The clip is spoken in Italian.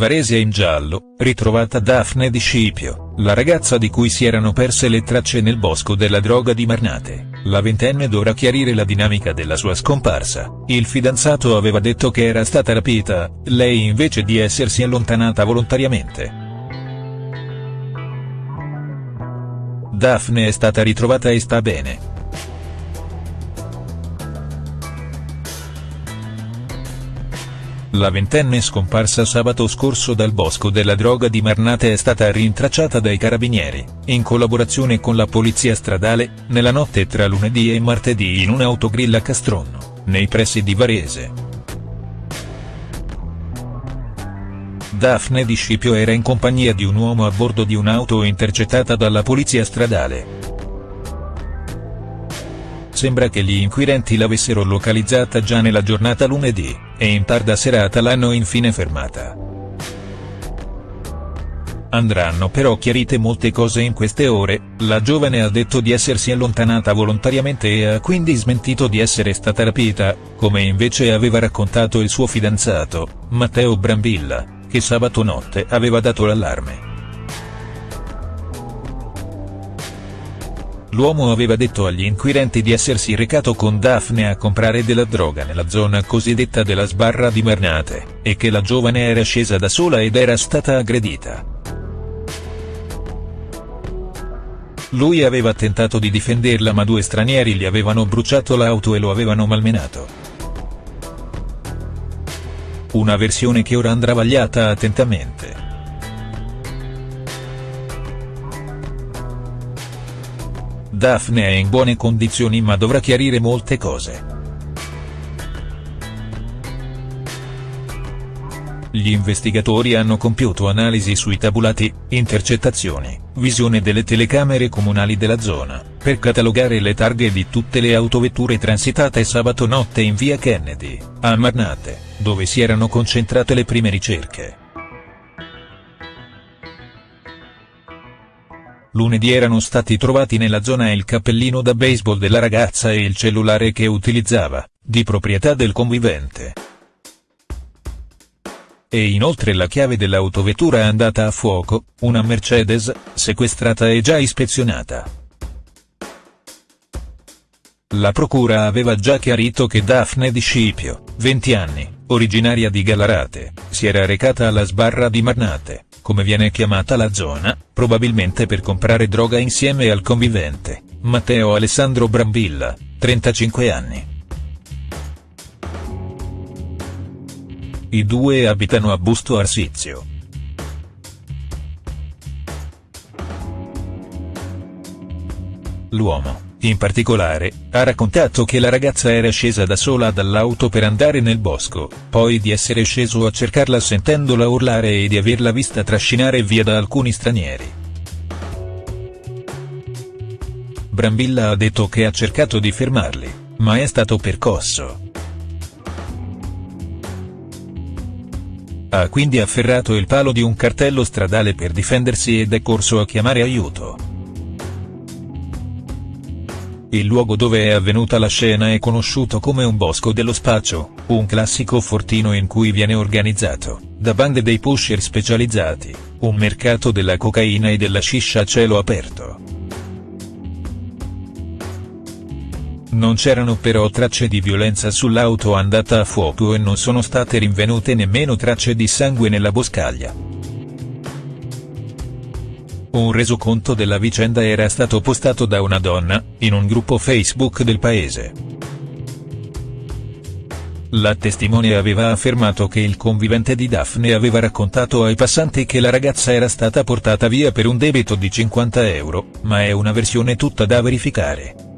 Varese in giallo, ritrovata Daphne Di Scipio, la ragazza di cui si erano perse le tracce nel bosco della droga di Marnate. La ventenne dovrà chiarire la dinamica della sua scomparsa, il fidanzato aveva detto che era stata rapita, lei invece di essersi allontanata volontariamente. Daphne è stata ritrovata e sta bene. La ventenne scomparsa sabato scorso dal bosco della droga di Marnate è stata rintracciata dai carabinieri, in collaborazione con la polizia stradale, nella notte tra lunedì e martedì in un'autogrill a Castronno, nei pressi di Varese. Daphne Di Scipio era in compagnia di un uomo a bordo di un'auto intercettata dalla polizia stradale. Sembra che gli inquirenti l'avessero localizzata già nella giornata lunedì, e in tarda serata l'hanno infine fermata. Andranno però chiarite molte cose in queste ore, la giovane ha detto di essersi allontanata volontariamente e ha quindi smentito di essere stata rapita, come invece aveva raccontato il suo fidanzato, Matteo Brambilla, che sabato notte aveva dato l'allarme. L'uomo aveva detto agli inquirenti di essersi recato con Daphne a comprare della droga nella zona cosiddetta della sbarra di Marnate, e che la giovane era scesa da sola ed era stata aggredita. Lui aveva tentato di difenderla ma due stranieri gli avevano bruciato l'auto e lo avevano malmenato. Una versione che ora andrà vagliata attentamente. Daphne è in buone condizioni ma dovrà chiarire molte cose. Gli investigatori hanno compiuto analisi sui tabulati, intercettazioni, visione delle telecamere comunali della zona, per catalogare le targhe di tutte le autovetture transitate sabato notte in via Kennedy, a Marnate, dove si erano concentrate le prime ricerche. Lunedì erano stati trovati nella zona il cappellino da baseball della ragazza e il cellulare che utilizzava, di proprietà del convivente. E inoltre la chiave dell'autovettura andata a fuoco, una Mercedes, sequestrata e già ispezionata. La procura aveva già chiarito che Daphne Di Scipio, 20 anni, originaria di Gallarate, si era recata alla sbarra di Marnate come viene chiamata la zona, probabilmente per comprare droga insieme al convivente, Matteo Alessandro Brambilla, 35 anni. I due abitano a Busto Arsizio. L'uomo in particolare, ha raccontato che la ragazza era scesa da sola dall'auto per andare nel bosco, poi di essere sceso a cercarla sentendola urlare e di averla vista trascinare via da alcuni stranieri. Brambilla ha detto che ha cercato di fermarli, ma è stato percosso. Ha quindi afferrato il palo di un cartello stradale per difendersi ed è corso a chiamare aiuto. Il luogo dove è avvenuta la scena è conosciuto come un bosco dello spaccio, un classico fortino in cui viene organizzato, da bande dei pusher specializzati, un mercato della cocaina e della sciscia a cielo aperto. Non c'erano però tracce di violenza sull'auto andata a fuoco e non sono state rinvenute nemmeno tracce di sangue nella boscaglia. Un resoconto della vicenda era stato postato da una donna, in un gruppo Facebook del paese. La testimone aveva affermato che il convivente di Daphne aveva raccontato ai passanti che la ragazza era stata portata via per un debito di 50 euro, ma è una versione tutta da verificare.